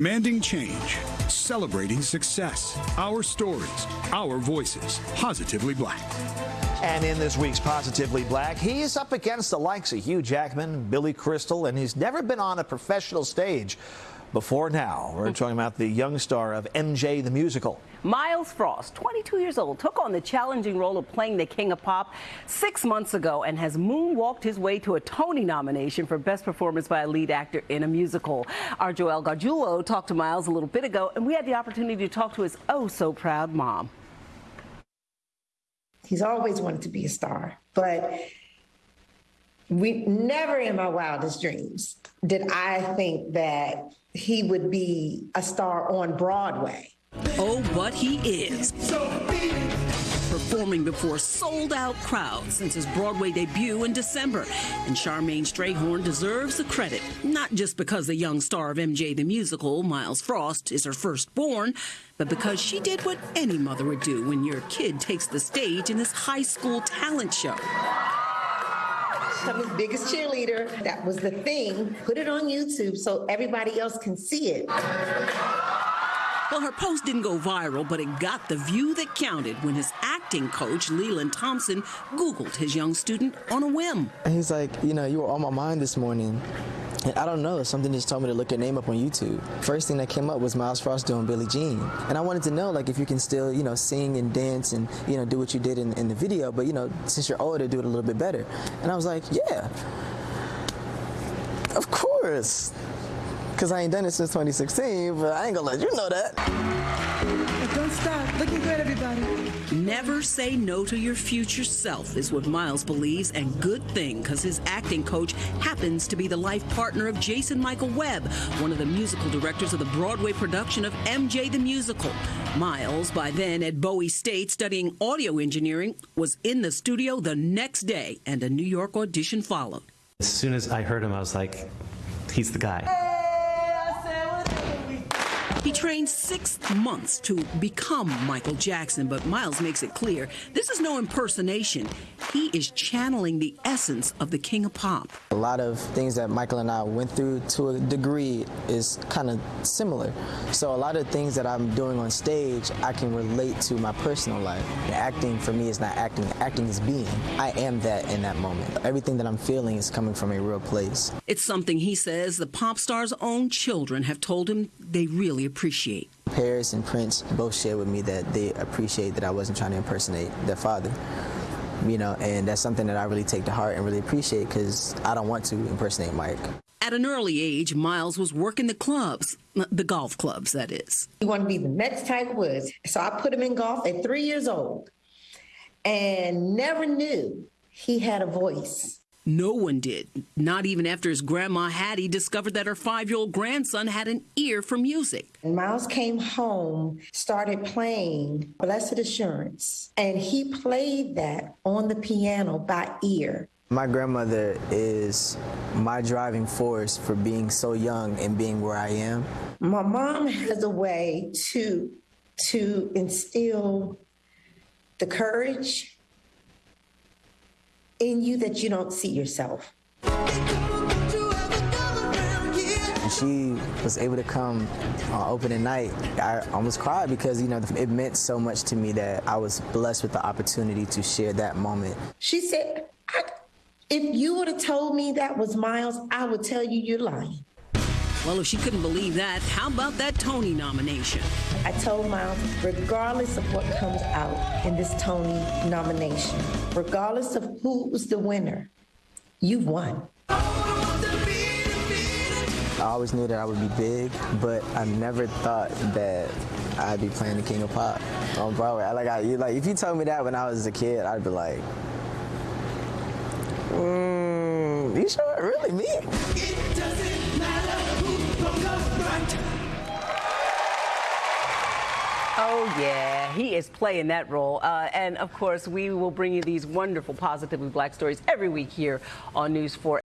Demanding change, celebrating success, our stories, our voices, positively black. And in this week's Positively Black, he's up against the likes of Hugh Jackman, Billy Crystal, and he's never been on a professional stage before now. We're hmm. talking about the young star of MJ the Musical. Myles Frost, 22 years old, took on the challenging role of playing the King of Pop six months ago and has moonwalked his way to a Tony nomination for Best Performance by a Lead Actor in a Musical. Our Joel Gargiulo talked to Myles a little bit ago, and we had the opportunity to talk to his oh so proud mom. He's always wanted to be a star, but we never in my wildest dreams did I think that he would be a star on Broadway. Oh, but he is. Performing before sold out crowds since his Broadway debut in December. And Charmaine Strayhorn deserves the credit, not just because the young star of MJ the Musical, Myles Frost, is her firstborn, but because she did what any mother would do when your kid takes the stage in this high school talent show. I'm his biggest cheerleader. That was the thing. Put it on YouTube so everybody else can see it. Well, her post didn't go viral, but it got the view that counted when his acting coach, Leland Thompson, Googled his young student on a whim. And he's like, you know, you were on my mind this morning. And I don't know, something just told me to look your name up on YouTube. First thing that came up was Myles Frost doing Billie Jean. And I wanted to know, like, if you can still, you know, sing and dance and, you know, do what you did in, in the video, but, you know, since you're older, do it a little bit better. And I was like, yeah, of course because I ain't done it since 2016, but I ain't gonna let you know that. But don't stop. Looking good, everybody. Never say no to your future self is what Myles believes, and good thing, because his acting coach happens to be the life partner of Jason Michael Webb, one of the musical directors of the Broadway production of MJ the Musical. Myles, by then at Bowie State studying audio engineering, was in the studio the next day, and a New York audition followed. As soon as I heard him, I was like, he's the guy. He trained six months to become Michael Jackson, but Myles makes it clear this is no impersonation. He is channeling the essence of the King of Pop. A lot of things that Michael and I went through to a degree is kind of similar. So a lot of things that I'm doing on stage, I can relate to my personal life. Acting for me is not acting, acting is being. I am that in that moment. Everything that I'm feeling is coming from a real place. It's something he says the pop star's own children have told him they really appreciate. Paris and Prince both shared with me that they appreciate that I wasn't trying to impersonate their father. You know, and that's something that I really take to heart and really appreciate because I don't want to impersonate Mike. At an early age, Myles was working the clubs, the golf clubs, that is. He wanted to be the next Tiger Woods. So I put him in golf at three years old and never knew he had a voice. No one did, not even after his grandma Hattie discovered that her five year old grandson had an ear for music. Myles came home, started playing Blessed Assurance, and he played that on the piano by ear. My grandmother is my driving force for being so young and being where I am. My mom has a way to to instill the courage in you that you don't see yourself. she was able to come uh, on opening night, I almost cried because, you know, it meant so much to me that I was blessed with the opportunity to share that moment. She said, if you would have told me that was Myles, I would tell you you're lying. Well, if she couldn't believe that, how about that Tony nomination? I told Myles, regardless of what comes out in this Tony nomination, regardless of who's the winner, you've won. I always knew that I would be big, but I never thought that I'd be playing the King of Pop on Broadway. I, like, I, like if you told me that when I was a kid, I'd be like, mm, "You sure, really me?" Oh, yeah, he is playing that role. Uh, and of course, we will bring you these wonderful, positively black stories every week here on News 4.